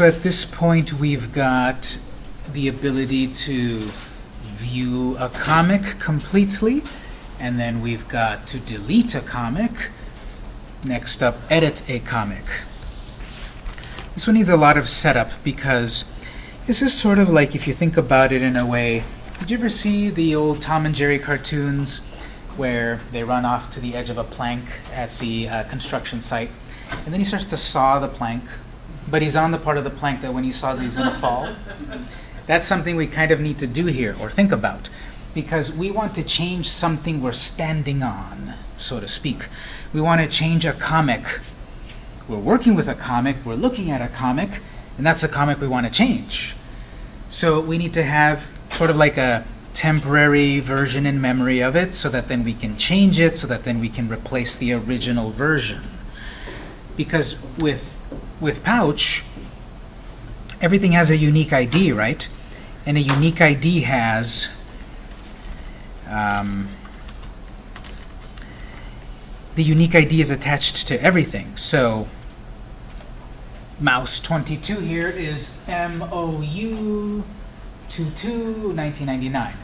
So at this point, we've got the ability to view a comic completely, and then we've got to delete a comic. Next up, edit a comic. This one needs a lot of setup because this is sort of like, if you think about it in a way, did you ever see the old Tom and Jerry cartoons where they run off to the edge of a plank at the uh, construction site, and then he starts to saw the plank, but he's on the part of the plank that when he saws it, he's going to fall? That's something we kind of need to do here, or think about, because we want to change something we're standing on, so to speak. We want to change a comic. We're working with a comic, we're looking at a comic, and that's the comic we want to change. So we need to have sort of like a temporary version in memory of it so that then we can change it, so that then we can replace the original version. Because with, with Pouch, everything has a unique ID, right? And a unique ID has um, the unique ID is attached to everything. So mouse 22 here is MOU 22 1999.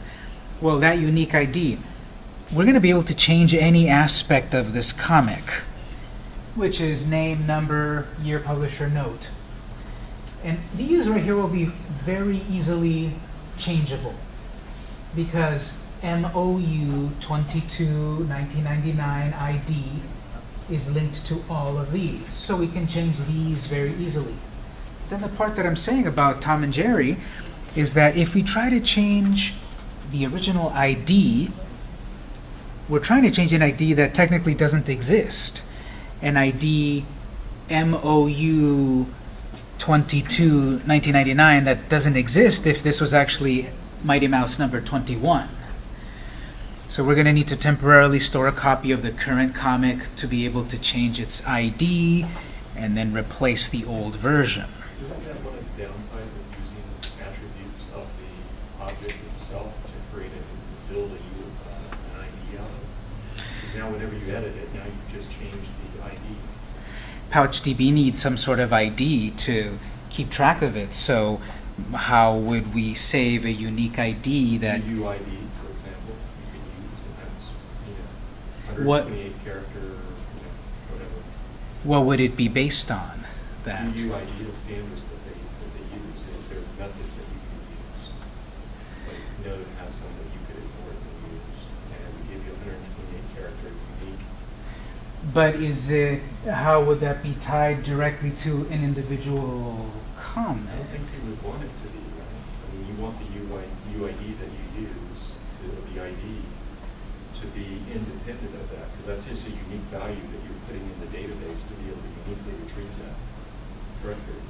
Well, that unique ID, we're going to be able to change any aspect of this comic, which is name, number, year, publisher, note. And these right here will be very easily changeable because MOU 22 1999 ID is linked to all of these. So we can change these very easily. Then the part that I'm saying about Tom and Jerry is that if we try to change the original ID, we're trying to change an ID that technically doesn't exist. An ID MOU 22 1999 that doesn't exist if this was actually Mighty Mouse number 21. So we're going to need to temporarily store a copy of the current comic to be able to change its ID and then replace the old version. Isn't that one of the downsides of using attributes of the object itself to create a, build a, uh, an ID out of? Because now whenever you edit it, now you just change. PouchDB needs some sort of ID to keep track of it. So how would we save a unique ID that The UID, for example, you can use, and that's, you know, What- 128 character, you know, whatever. what would it be based on? That The UID, the standards that they, that they use, there- there are methods that you can use. Like Node has some that you could import and use, and it would give you 128 character unique. But is it, how would that be tied directly to an individual I don't think you would want it to be, right? I mean, you want the UI, UID that you use to, the ID to be independent of that, because that's just a unique value that you're putting in the database to be able to uniquely retrieve that record.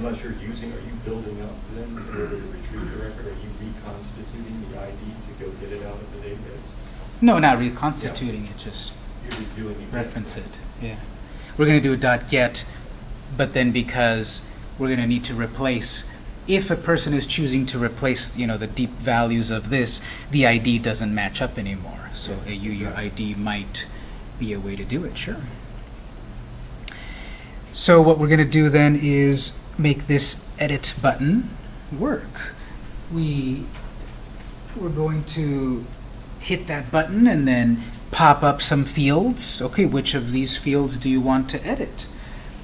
Unless you're using, are you building up then in order to retrieve the record? Are you reconstituting the ID to go get it out of the database? No, not reconstituting it, just You're just doing the. reference it. Yeah. We're going to do a dot .get, but then because we're going to need to replace, if a person is choosing to replace, you know, the deep values of this, the ID doesn't match up anymore. So a UUID might be a way to do it, sure. So what we're going to do then is make this edit button work. We, we're going to hit that button and then pop up some fields. Okay, which of these fields do you want to edit?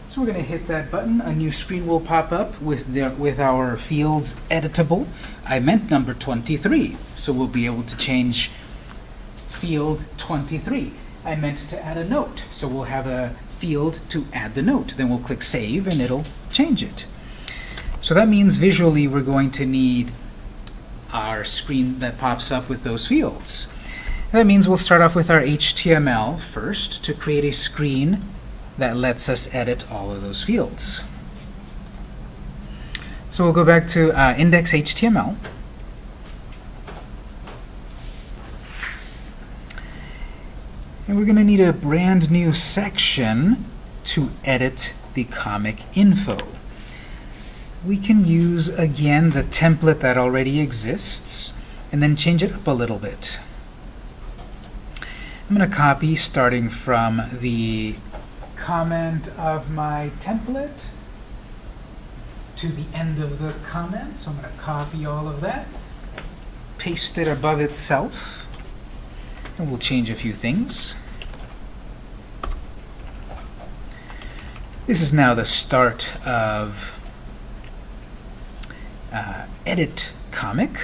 So we're going to hit that button. A new screen will pop up with, the, with our fields editable. I meant number 23, so we'll be able to change field 23. I meant to add a note, so we'll have a field to add the note. Then we'll click Save, and it'll change it. So that means visually we're going to need our screen that pops up with those fields. That means we'll start off with our HTML first to create a screen that lets us edit all of those fields. So we'll go back to uh, index.html. And we're going to need a brand new section to edit the comic info. We can use, again, the template that already exists and then change it up a little bit. I'm going to copy starting from the comment of my template. to the end of the comment, so I'm going to copy all of that, paste it above itself, and we'll change a few things. This is now the start of uh, edit comic.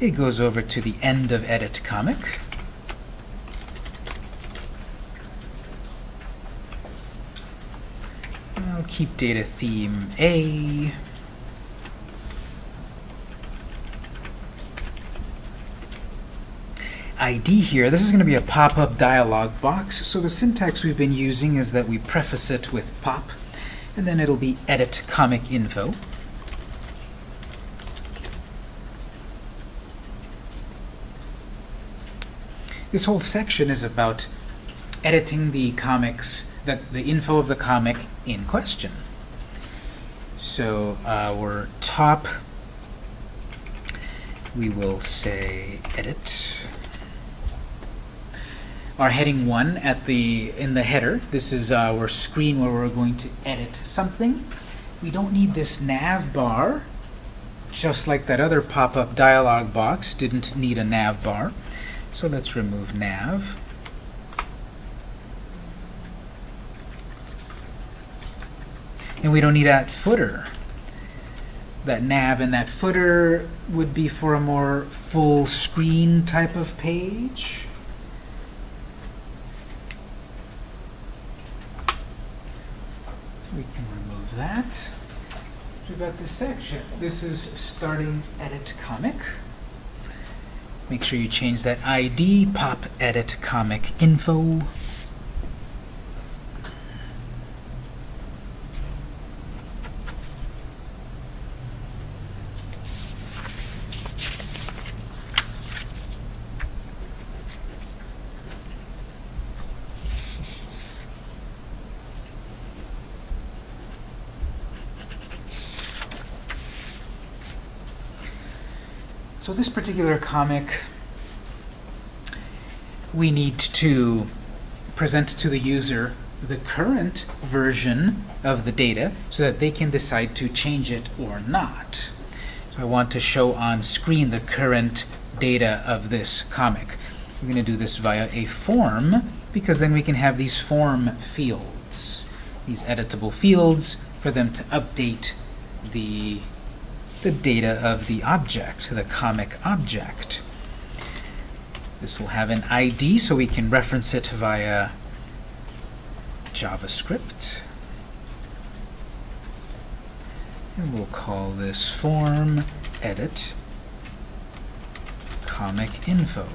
It goes over to the end of edit comic. I'll keep data theme A. ID here, this is going to be a pop-up dialog box, so the syntax we've been using is that we preface it with pop, and then it'll be edit comic info. This whole section is about editing the comics, the, the info of the comic in question. So uh, our top, we will say edit. Our heading 1 at the in the header, this is our screen where we're going to edit something. We don't need this nav bar, just like that other pop-up dialog box didn't need a nav bar. So let's remove nav. And we don't need that footer. That nav and that footer would be for a more full screen type of page. We can remove that. We've got this section. This is starting edit comic. Make sure you change that ID, pop edit comic info. This particular comic, we need to present to the user the current version of the data so that they can decide to change it or not. So I want to show on screen the current data of this comic. We're going to do this via a form because then we can have these form fields, these editable fields for them to update the the data of the object, the comic object. This will have an ID, so we can reference it via JavaScript. And we'll call this form edit comic info.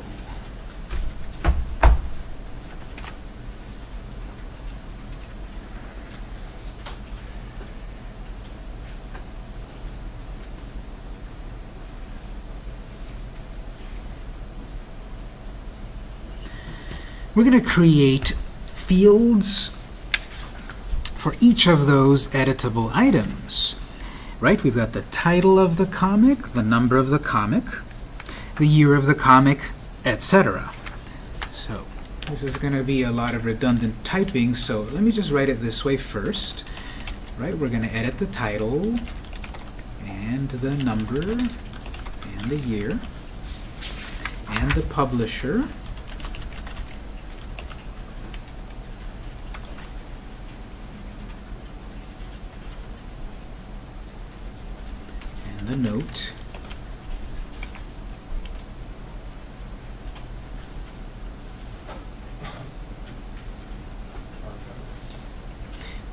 We're going to create fields for each of those editable items. Right? We've got the title of the comic, the number of the comic, the year of the comic, etc. So this is going to be a lot of redundant typing, so let me just write it this way first. Right? We're going to edit the title and the number and the year and the publisher and the note.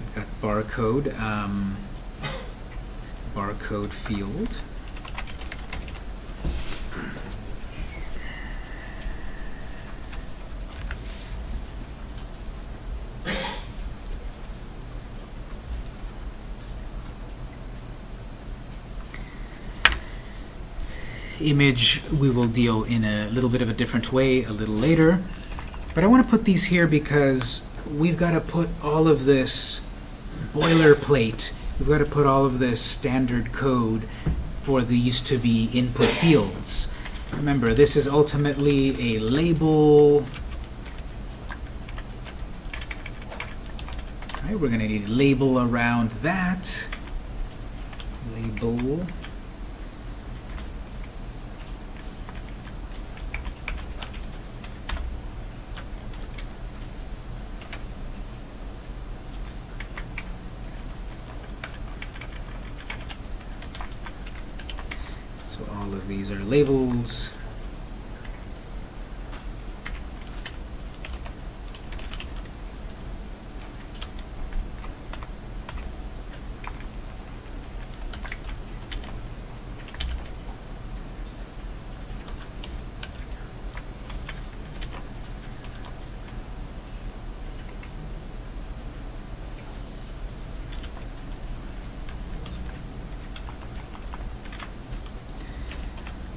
We've got barcode, um, barcode field. image we will deal in a little bit of a different way a little later. But I want to put these here because we've got to put all of this boilerplate, we've got to put all of this standard code for these to be input fields. Remember, this is ultimately a label. All right, we're going to need a label around that. Label. So all of these are labels.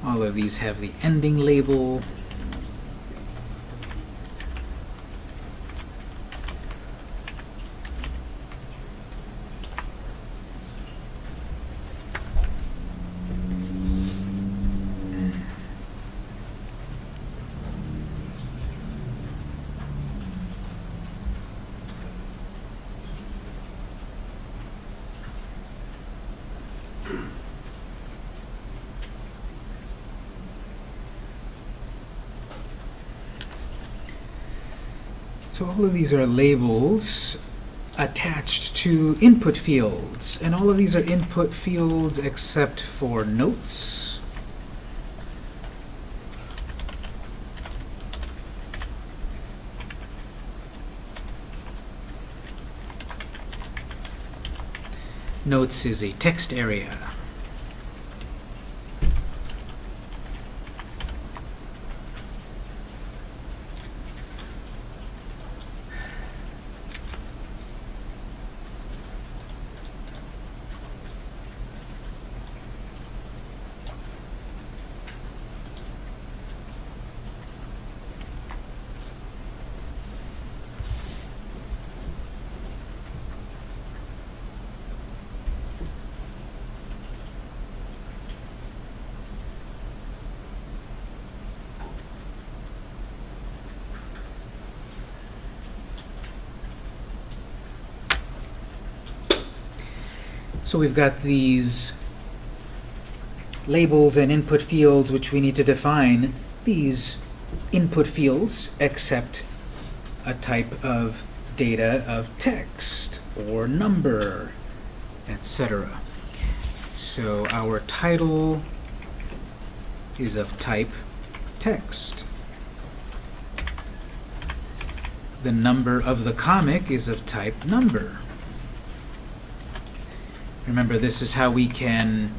All of these have the ending label. So all of these are labels attached to input fields. And all of these are input fields except for notes. Notes is a text area. So we've got these labels and input fields which we need to define. These input fields accept a type of data of text or number, etc. So our title is of type text. The number of the comic is of type number. Remember, this is how we can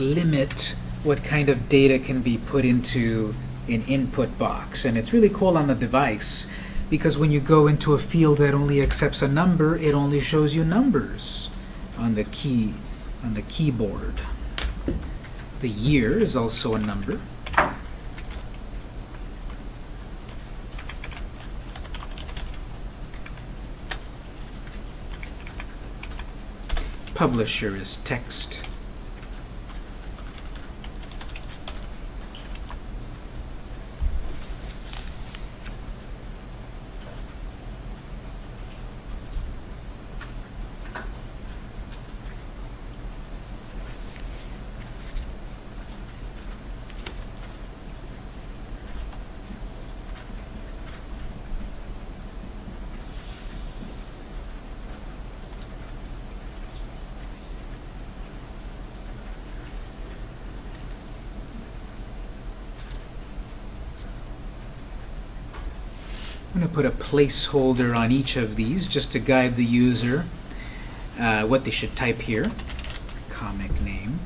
limit what kind of data can be put into an input box. And it's really cool on the device because when you go into a field that only accepts a number, it only shows you numbers on the key on the keyboard. The year is also a number. Publisher is text. Placeholder on each of these just to guide the user uh, what they should type here. Comic name.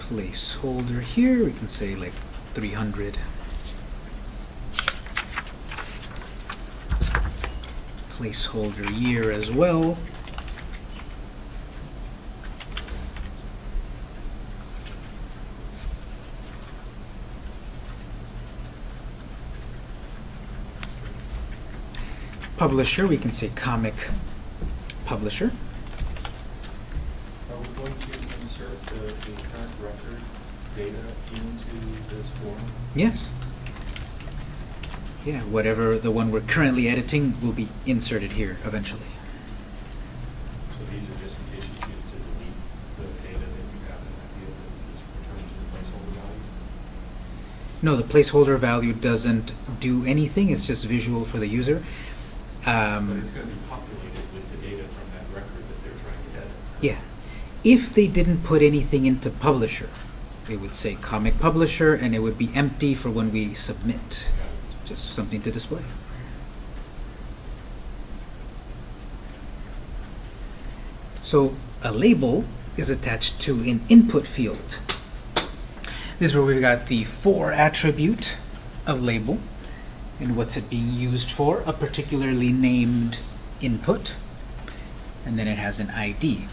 Placeholder here, we can say like 300. Placeholder year as well. Publisher, we can say comic publisher. Are we going to insert the, the current record data into this form? Yes. Yeah, whatever the one we're currently editing will be inserted here eventually. So these are just in case you choose to delete the data that you have in that field and just return to the placeholder value? No, the placeholder value doesn't do anything, it's just visual for the user. But Um, it's gonna be populated with the data from that record that they're trying to edit. yeah. If they didn't put anything into publisher, it would say comic publisher and it would be empty for when we submit. Just something to display. So a label is attached to an input field. This is where we've got the for attribute of label. And what's it being used for? A particularly named input. And then it has an ID.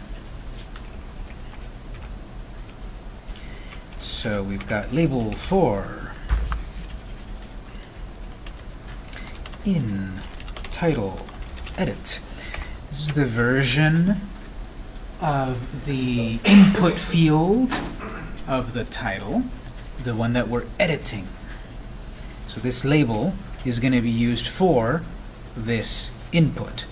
So we've got label for in title edit. This is the version of the input field of the title, the one that we're editing. So this label is going to be used for this input.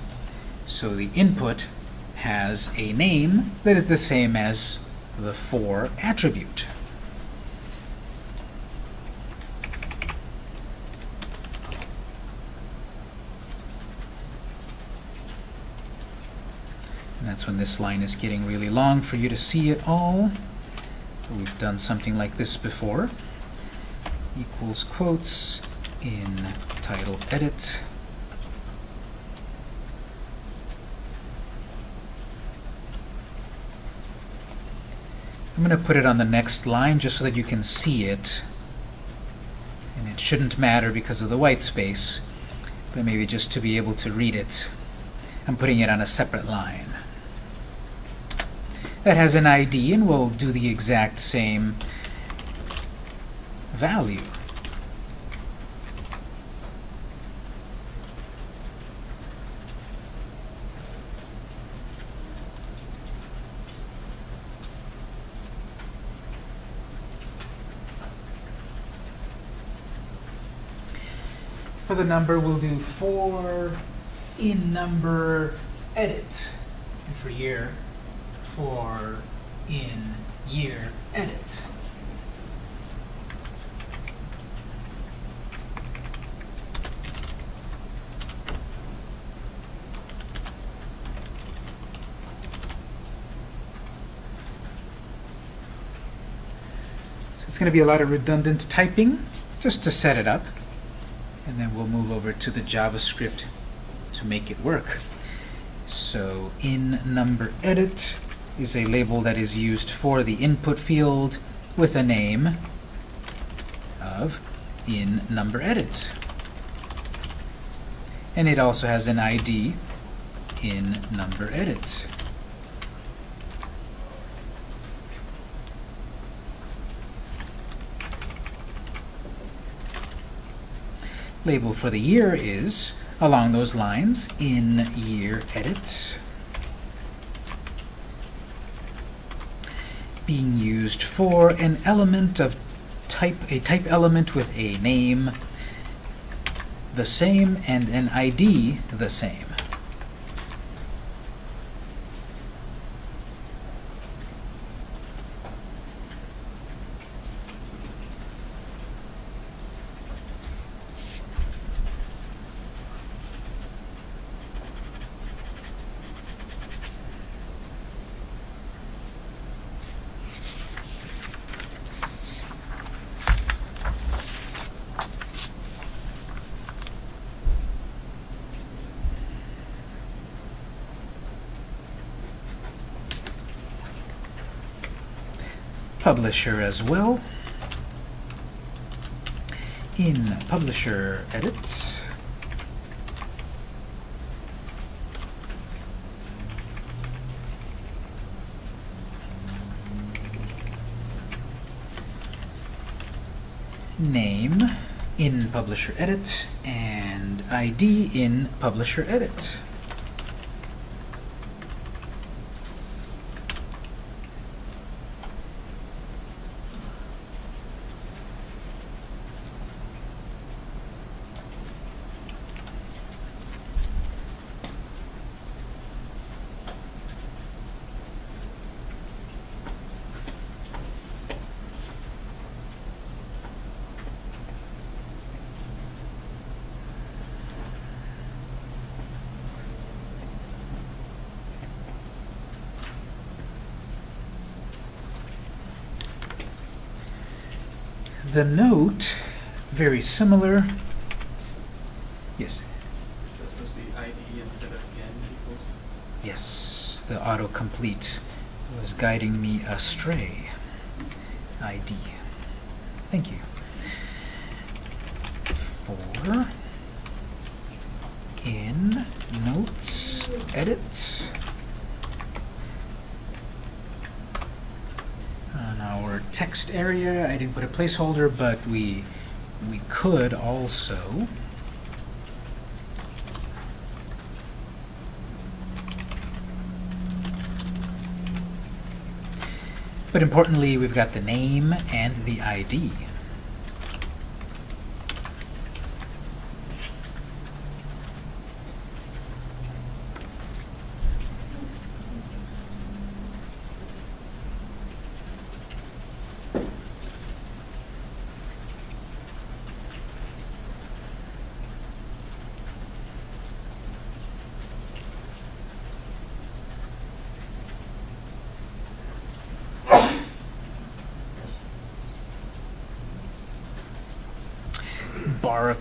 So the input has a name that is the same as the for attribute. And that's when this line is getting really long for you to see it all. We've done something like this before. Equals quotes in title edit. I'm going to put it on the next line just so that you can see it. And it shouldn't matter because of the white space, but maybe just to be able to read it. I'm putting it on a separate line. That has an ID and we'll do the exact same value. For the number, we'll do for in number edit. And for year, for in year edit. So it's going to be a lot of redundant typing just to set it up. And then we'll move over to the JavaScript to make it work. So in number edit is a label that is used for the input field with a name of in number edit. And it also has an ID in number edit. Label for the year is along those lines in year edit. being used for an element of type, a type element with a name the same and an ID the same. Publisher as well. In Publisher Edit, name in Publisher Edit, and ID in Publisher Edit. The note, very similar. Yes. Equals. Yes, the autocomplete was guiding me astray. ID. Thank you. For in notes edit on our text area I didn't put a placeholder but we we could also But importantly, we've got the name and the ID.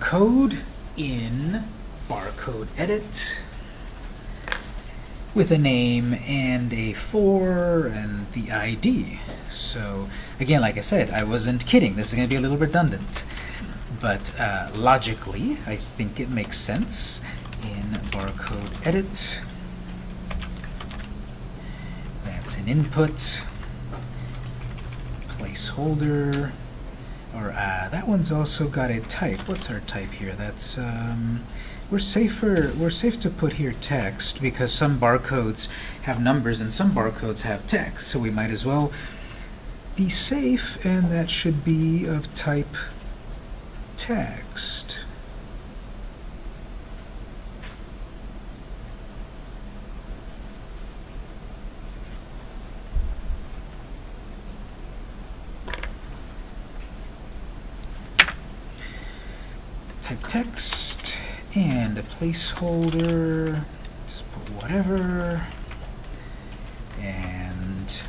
Barcode in barcode edit with a name and a for and the ID. So again, like I said, I wasn't kidding. This is going to be a little redundant. But uh, logically, I think it makes sense in barcode edit. That's an input, placeholder, or uh, that one's also got a type. What's our type here? That's um, we're safer. We're safe to put here text because some barcodes have numbers and some barcodes have text. So we might as well be safe, and that should be of type text. Type text and a placeholder just put whatever and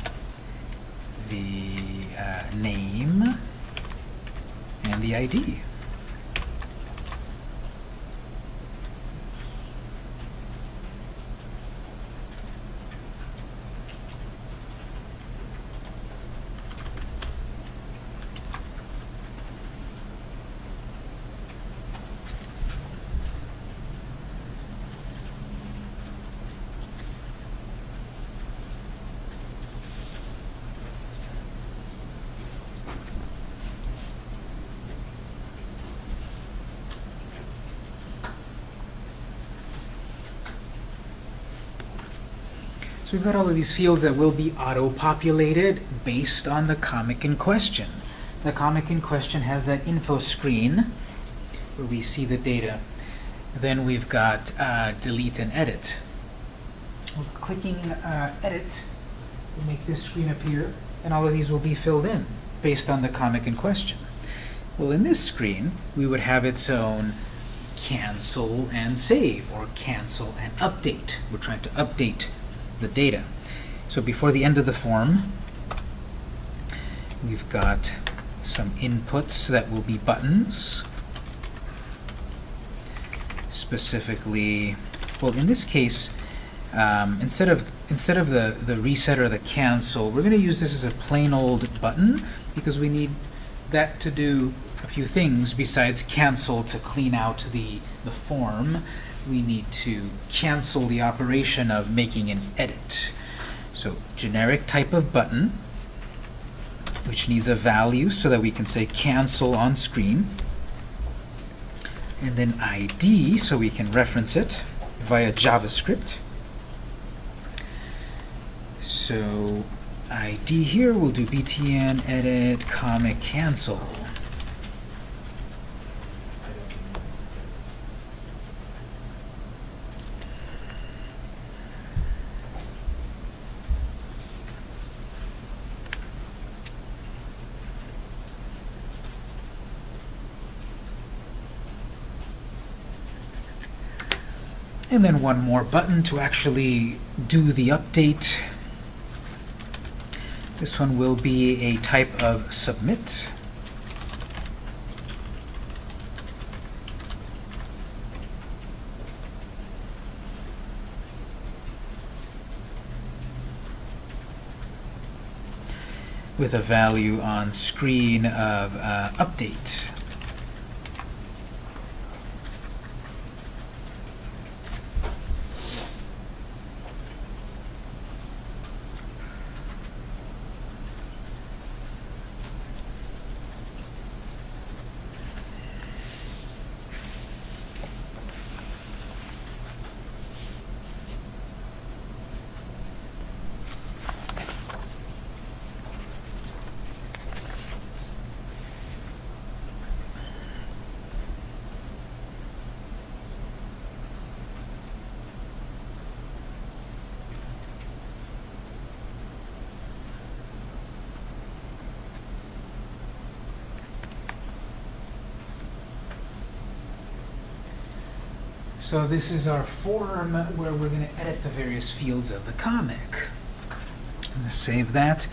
the uh, name and the ID we've got all of these fields that will be auto-populated based on the comic in question. The comic in question has that info screen where we see the data. Then we've got uh, delete and edit. We're clicking uh, edit will make this screen appear, and all of these will be filled in based on the comic in question. Well, in this screen, we would have its own cancel and save, or cancel and update. We're trying to update the data. So before the end of the form, we've got some inputs that will be buttons. Specifically, well, in this case, um, instead of instead of the the reset or the cancel, we're going to use this as a plain old button because we need that to do a few things besides cancel to clean out the the form we need to cancel the operation of making an edit. So generic type of button, which needs a value so that we can say cancel on screen. And then ID, so we can reference it via JavaScript. So ID here, we'll do btn edit comic cancel. then one more button to actually do the update. This one will be a type of submit. with a value on screen of uh, update. So this is our form where we're going to edit the various fields of the comic. I'm going to save that.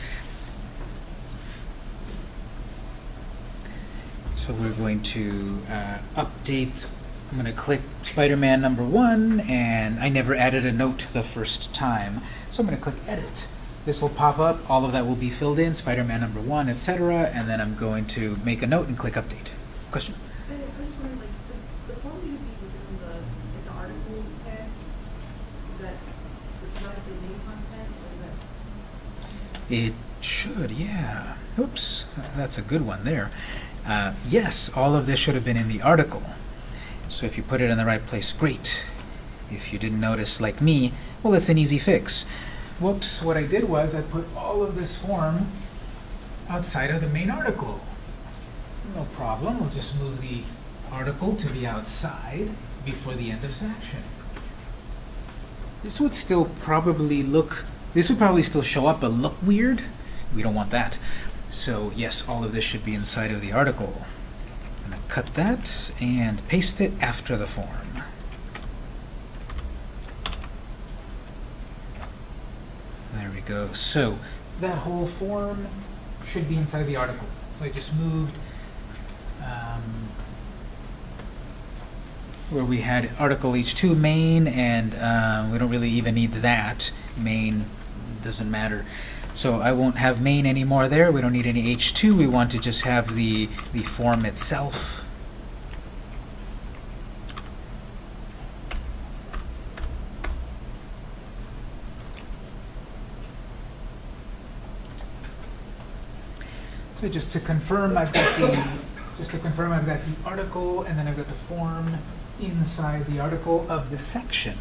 So we're going to uh, update, I'm going to click Spider-Man number one, and I never added a note the first time. So I'm going to click Edit. This will pop up, all of that will be filled in, Spider-Man number one, etc., and then I'm going to make a note and click Update. Question? I I just wondered, like, this, the form you be within the, like, the article tags, is that, is that the main content, or is that? It should, yeah. Oops, that's a good one there. Uh, yes, all of this should have been in the article. So if you put it in the right place, great. If you didn't notice, like me, well, it's an easy fix. Whoops, what I did was I put all of this form outside of the main article. No problem, we'll just move the article to be outside before the end of section. This would still probably look, this would probably still show up but look weird. We don't want that. So yes, all of this should be inside of the article. I'm going to cut that and paste it after the form. There we go. So that whole form should be inside the article. So I just moved um, where we had article h2 main, and um, we don't really even need that. Main doesn't matter. So I won't have main anymore there. We don't need any h2. We want to just have the, the form itself. So just to confirm, I've got the just to confirm, I've got the article, and then I've got the form inside the article of the section.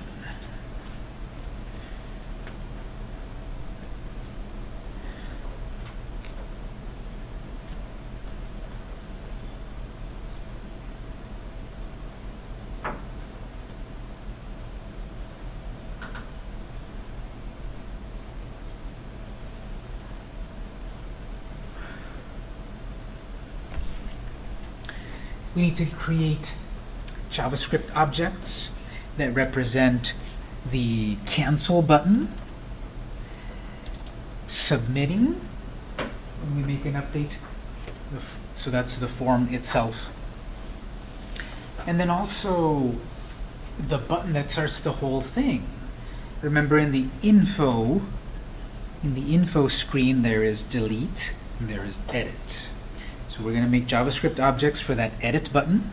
We need to create JavaScript objects that represent the cancel button, submitting, when we make an update, so that's the form itself. And then also the button that starts the whole thing. Remember in the info, in the info screen there is delete and there is edit. We're going to make JavaScript objects for that edit button,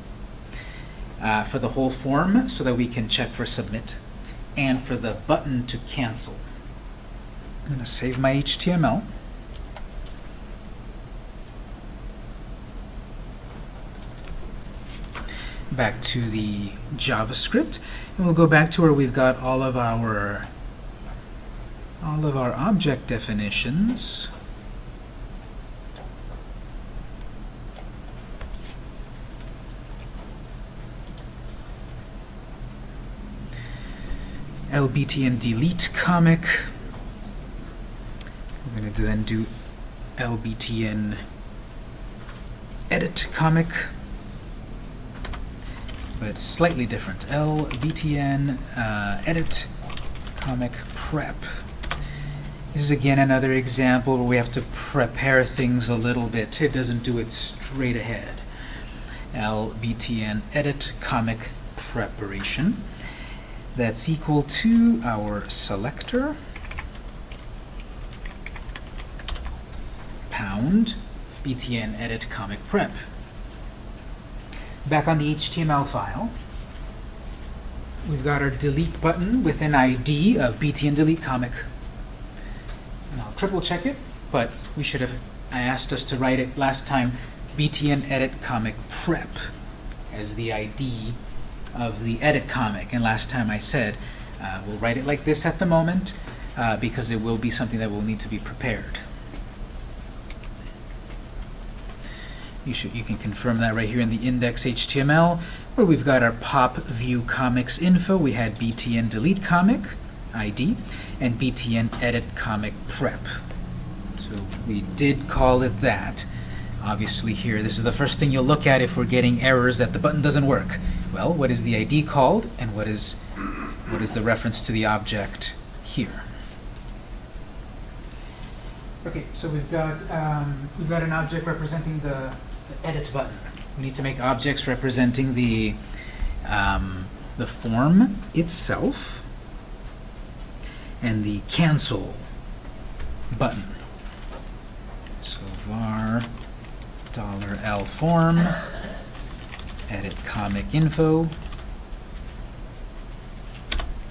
uh, for the whole form so that we can check for submit, and for the button to cancel. I'm going to save my HTML. Back to the JavaScript, and we'll go back to where we've got all of our all of our object definitions. Lbtn delete comic. We're going to then do lbtn edit comic, but slightly different. lbtn uh, edit comic prep. This is again another example where we have to prepare things a little bit. It doesn't do it straight ahead. lbtn edit comic preparation that's equal to our selector pound btn edit comic prep. Back on the HTML file, we've got our delete button with an ID of btn delete comic. And I'll triple check it, but we should have, I asked us to write it last time, btn edit comic prep as the ID of the edit comic. And last time I said, uh, we'll write it like this at the moment, uh, because it will be something that will need to be prepared. You should you can confirm that right here in the index HTML, where we've got our pop view comics info. We had btn delete comic ID and btn edit comic prep. So we did call it that. Obviously here, this is the first thing you'll look at if we're getting errors that the button doesn't work. Well, what is the ID called, and what is what is the reference to the object here? Okay, so we've got um, we've got an object representing the, the edit button. We need to make objects representing the um, the form itself and the cancel button. So var $L form edit comic info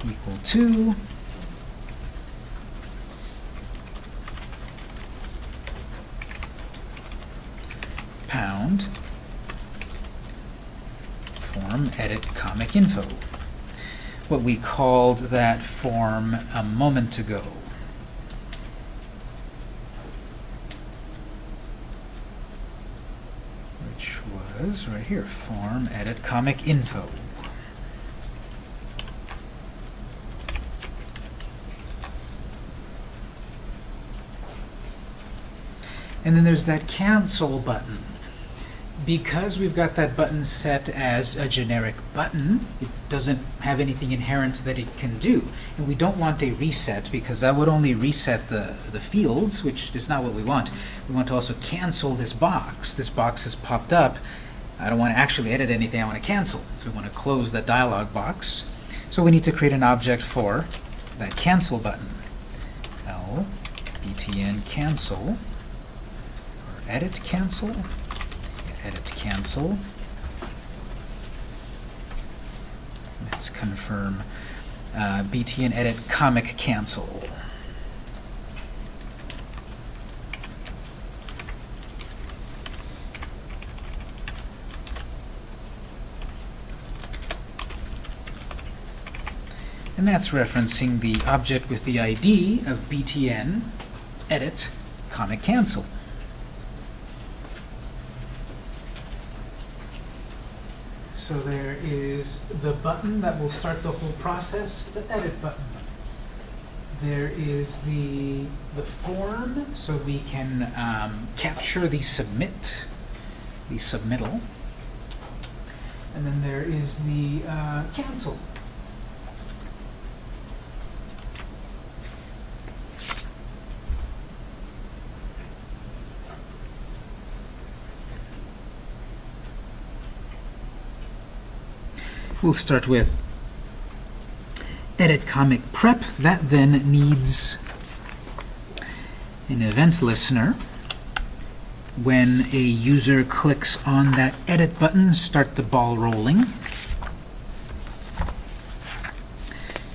equal to pound form edit comic info. What we called that form a moment ago. Which was right here, form edit comic info. And then there's that cancel button. Because we've got that button set as a generic button, it doesn't have anything inherent that it can do. And we don't want a reset because that would only reset the, the fields, which is not what we want. We want to also cancel this box. This box has popped up. I don't want to actually edit anything, I want to cancel. So we want to close that dialog box. So we need to create an object for that cancel button. L btn cancel or edit cancel edit cancel. Let's confirm uh, btn edit comic cancel. And that's referencing the object with the ID of btn edit comic cancel. So there the button that will start the whole process, the edit button. There is the, the form, so we can um, capture the submit, the submittal. And then there is the uh, cancel. We'll start with edit comic prep. That then needs an event listener. When a user clicks on that edit button, start the ball rolling.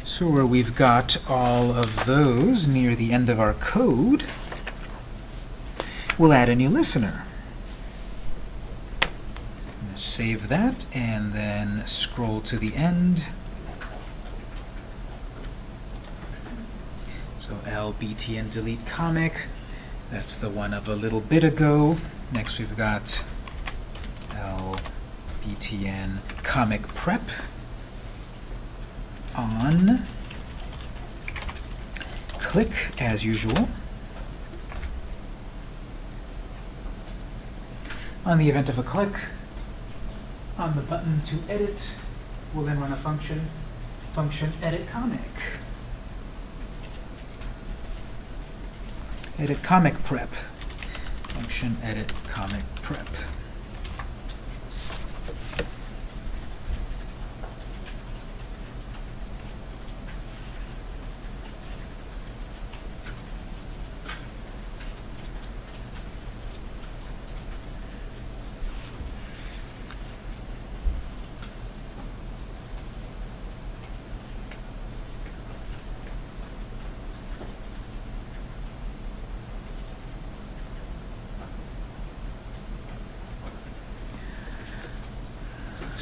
So where we've got all of those near the end of our code, we'll add a new listener save that, and then scroll to the end. So lbtn delete comic, that's the one of a little bit ago. Next we've got lbtn comic prep on click as usual. On the event of a click, on the button to edit, we'll then run a function, function edit comic. Edit comic prep. Function edit comic prep.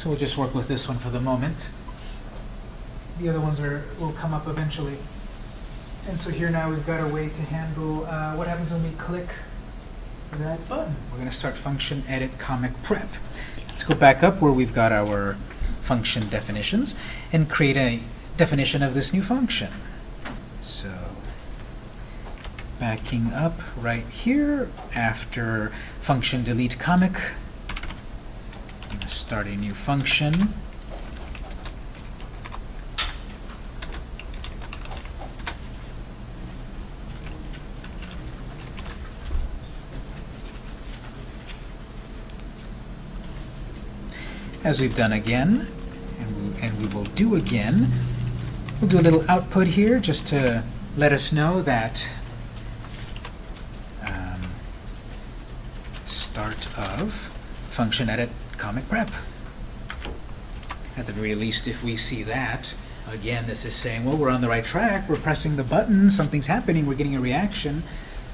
So we'll just work with this one for the moment. The other ones are, will come up eventually. And so here now we've got a way to handle, uh, what happens when we click that button? We're gonna start function edit comic prep. Let's go back up where we've got our function definitions and create a definition of this new function. So, backing up right here after function delete comic, start a new function. as we've done again, and we, and we will do again. We'll do a little output here just to let us know that um, start of function edit comic prep. At the very least, if we see that, again, this is saying, well, we're on the right track, we're pressing the button, something's happening, we're getting a reaction.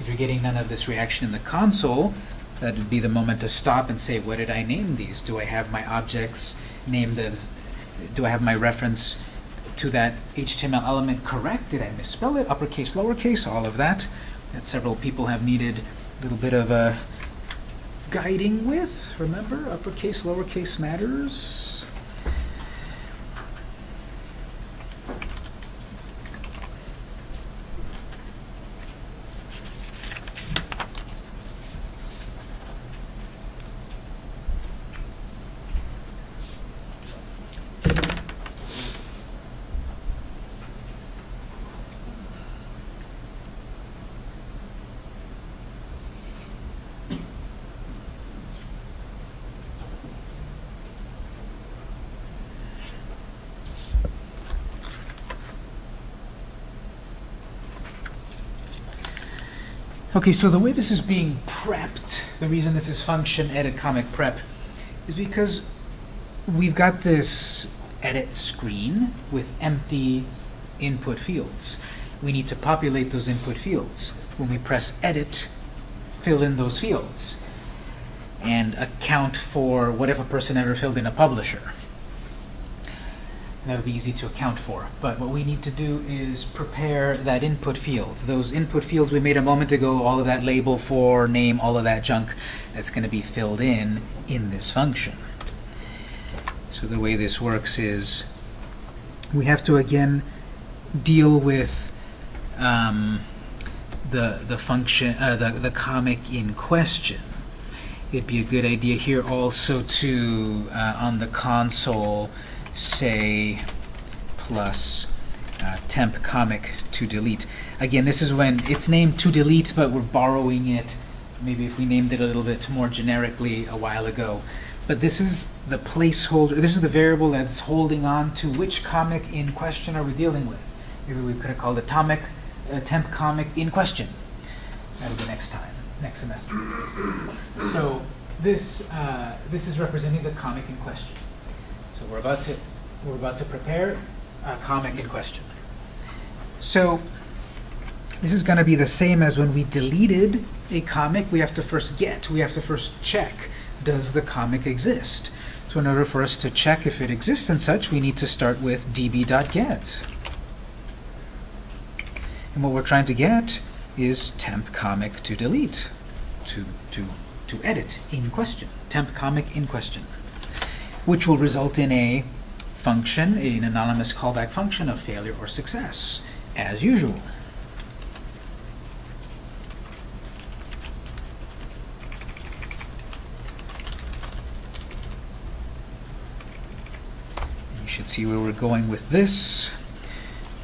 If you're getting none of this reaction in the console, that would be the moment to stop and say, what did I name these? Do I have my objects named as, do I have my reference to that HTML element correct? Did I misspell it? Uppercase, lowercase, all of that. That several people have needed a little bit of a guiding with. Remember, uppercase, lowercase matters. Okay, so the way this is being prepped, the reason this is function edit comic prep, is because we've got this edit screen with empty input fields. We need to populate those input fields. When we press edit, fill in those fields and account for whatever person ever filled in a publisher. That would be easy to account for. But what we need to do is prepare that input field. Those input fields we made a moment ago, all of that label for, name, all of that junk, that's going to be filled in in this function. So the way this works is we have to, again, deal with um, the, the function, uh, the, the comic in question. It'd be a good idea here also to, uh, on the console, say plus uh, temp comic to delete. Again, this is when it's named to delete, but we're borrowing it. Maybe if we named it a little bit more generically a while ago. But this is the placeholder, this is the variable that's holding on to which comic in question are we dealing with. Maybe we could have called it tomic, uh, temp comic in question. That'll be next time, next semester. So this, uh, this is representing the comic in question. So we're about to we're about to prepare a comic in question. So this is going to be the same as when we deleted a comic. We have to first get, we have to first check, does the comic exist? So in order for us to check if it exists and such, we need to start with db.get. And what we're trying to get is temp comic to delete, to, to, to edit in question, temp comic in question which will result in a function, an anonymous callback function of failure or success, as usual. You should see where we're going with this,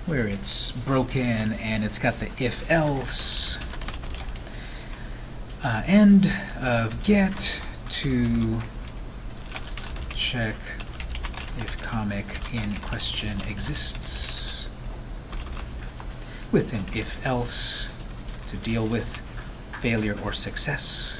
where it's broken and it's got the if-else uh, end of get to check if comic in question exists with an if-else to deal with failure or success.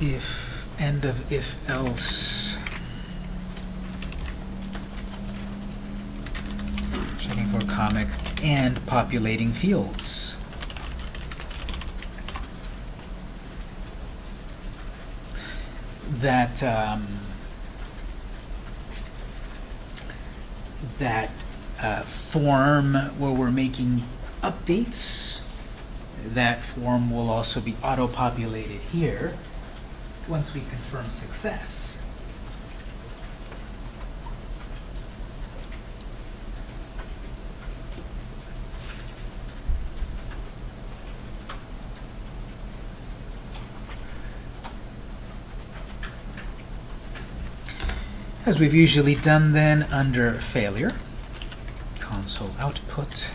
if, end of if else. Checking for comic and populating fields. That, um, that uh, form where we're making updates, that form will also be auto-populated here once we confirm success. As we've usually done then under failure, console output.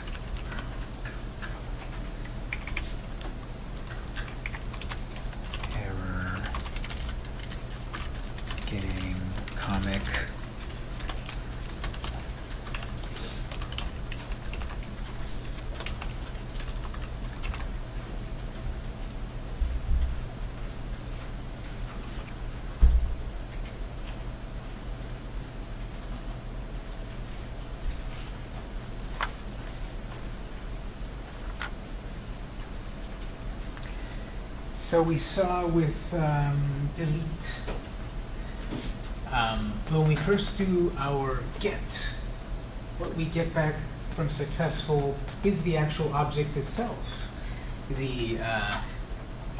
Error. Getting comic. So we saw with um, delete, when we first do our get, what we get back from successful is the actual object itself. The, uh,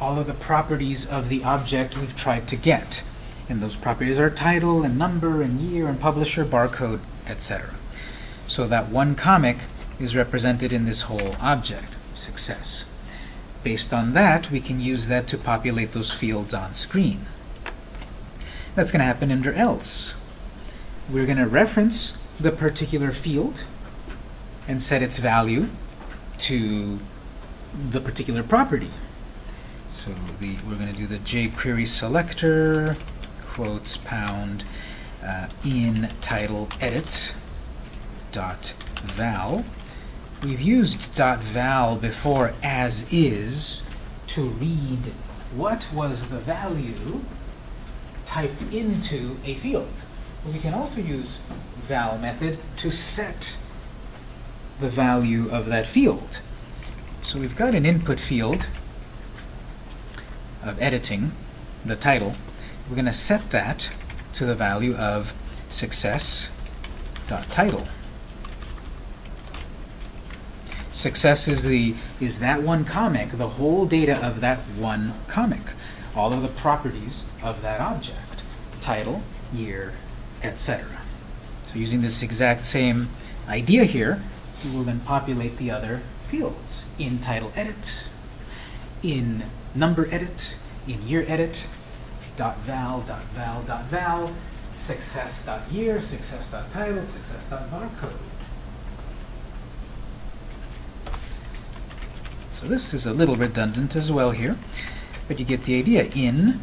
all of the properties of the object we've tried to get. And those properties are title and number and year and publisher, barcode, etc. So that one comic is represented in this whole object, success. Based on that, we can use that to populate those fields on screen. That's going to happen under else. We're going to reference the particular field and set its value to the particular property. So the, we're going to do the jQuery selector, quotes pound, uh, in title edit dot val. We've used dot .val before as is to read what was the value typed into a field. But we can also use val method to set the value of that field. So we've got an input field of editing, the title. We're going to set that to the value of success.title. Success is the is that one comic, the whole data of that one comic, all of the properties of that object, title, year, etc. So using this exact same idea here, we will then populate the other fields in title edit, in number edit, in year edit, dot val, dot val, dot val, success dot year, success dot title, success dot barcode. So this is a little redundant as well here, but you get the idea. In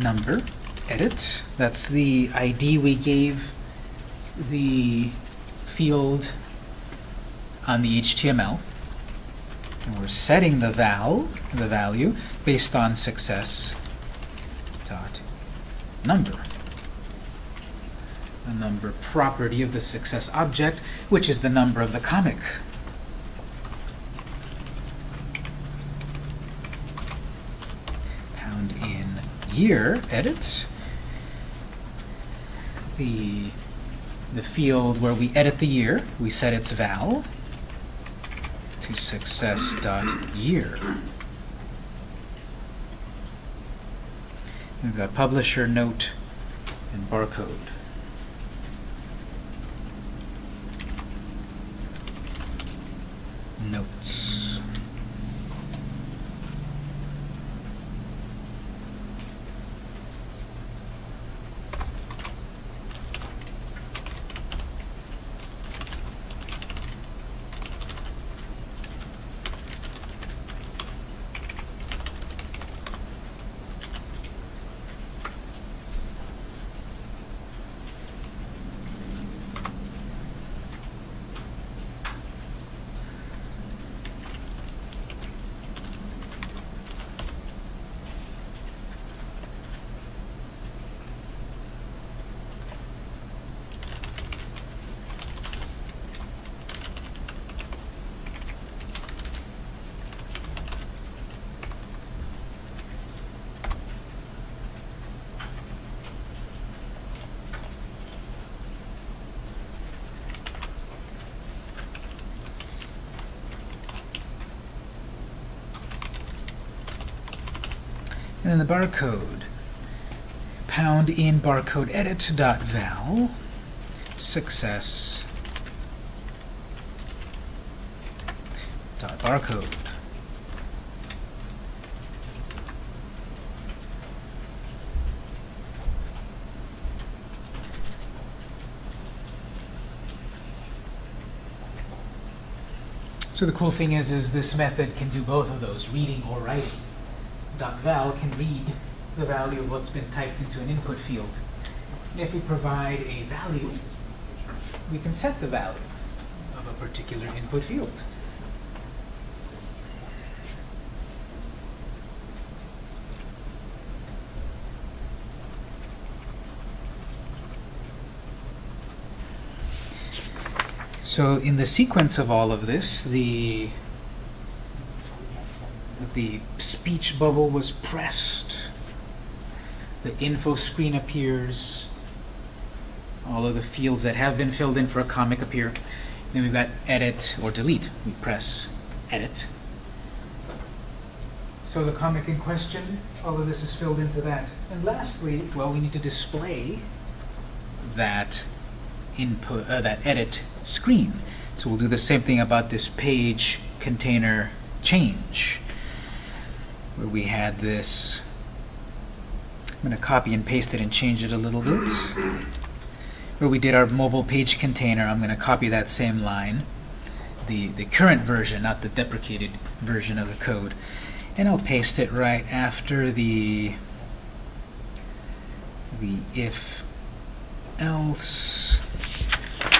number edit, that's the ID we gave the field on the HTML. And we're setting the val, the value, based on success dot number. The number property of the success object, which is the number of the comic. Pound in year edit. The the field where we edit the year, we set its val to success.year. We've got publisher, note, and barcode. Notes. And then the barcode. Pound in barcode edit dot val success dot barcode. So the cool thing is, is this method can do both of those, reading or writing. Val can read the value of what's been typed into an input field. And if we provide a value, we can set the value of a particular input field. So in the sequence of all of this, the the speech bubble was pressed, the info screen appears, all of the fields that have been filled in for a comic appear. Then we've got edit or delete. We press edit. So the comic in question, all of this is filled into that. And lastly, well, we need to display that input, uh, that edit screen. So we'll do the same thing about this page container change, where we had this. I'm going to copy and paste it and change it a little bit. Where we did our mobile page container, I'm going to copy that same line, the, the current version, not the deprecated version of the code, and I'll paste it right after the the if else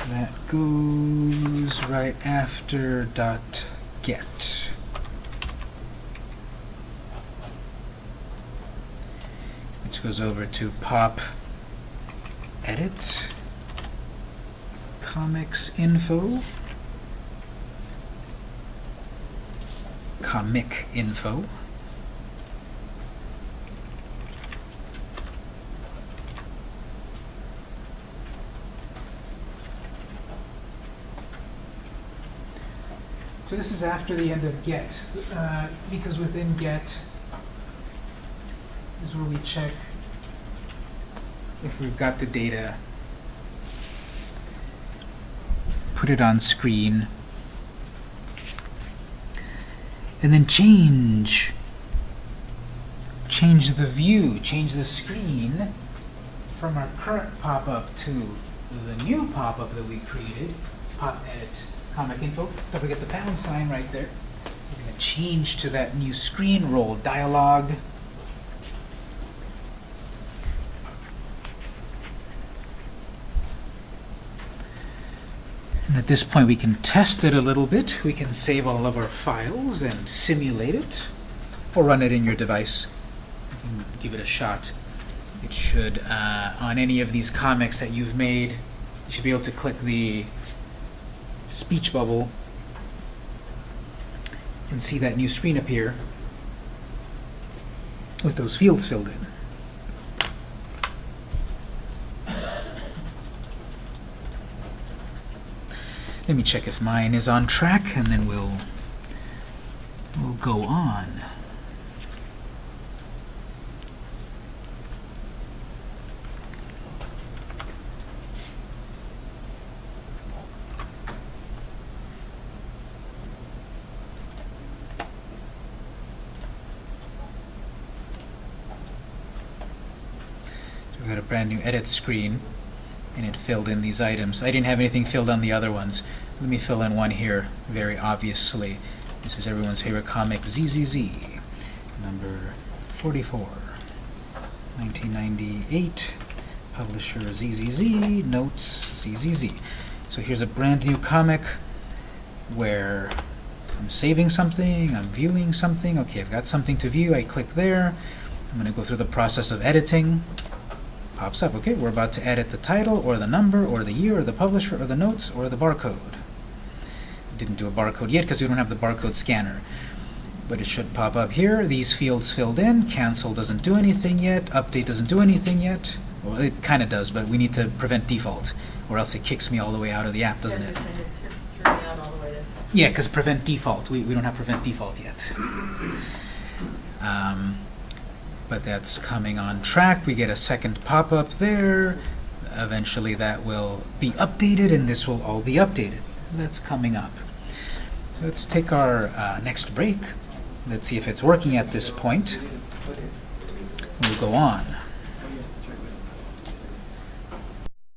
that goes right after dot get. Which goes over to pop edit comics info comic info So this is after the end of get, uh, because within get is where we check if we've got the data, put it on screen, and then change. Change the view, change the screen from our current pop-up to the new pop-up that we created, pop edit comic info. Don't forget the pound sign right there. We're going to change to that new screen role dialog. And at this point we can test it a little bit. We can save all of our files and simulate it, or run it in your device. You give it a shot. It should, uh, on any of these comics that you've made, you should be able to click the speech bubble and see that new screen appear with those fields filled in. Let me check if mine is on track and then we'll we'll go on. So we've got a brand new edit screen and it filled in these items. I didn't have anything filled on the other ones. Let me fill in one here very obviously. This is everyone's favorite comic, ZZZ, number 44, 1998, publisher ZZZ, notes ZZZ. So here's a brand new comic where I'm saving something, I'm viewing something. Okay, I've got something to view. I click there. I'm going to go through the process of editing. Pops up. Okay, we're about to edit the title, or the number, or the year, or the publisher, or the notes, or the barcode. Didn't do a barcode yet because we don't have the barcode scanner. But it should pop up here. These fields filled in. Cancel doesn't do anything yet. Update doesn't do anything yet. Well, it kind of does, but we need to prevent default, or else it kicks me all the way out of the app, doesn't That's it? what I said, it tur- turned me out all the way to. Yeah, because prevent default. We, we don't have prevent default yet. Um, but that's coming on track. We get a second pop-up there. Eventually that will be updated, and this will all be updated. That's coming up. Let's take our uh, next break. Let's see if it's working at this point. We'll go on.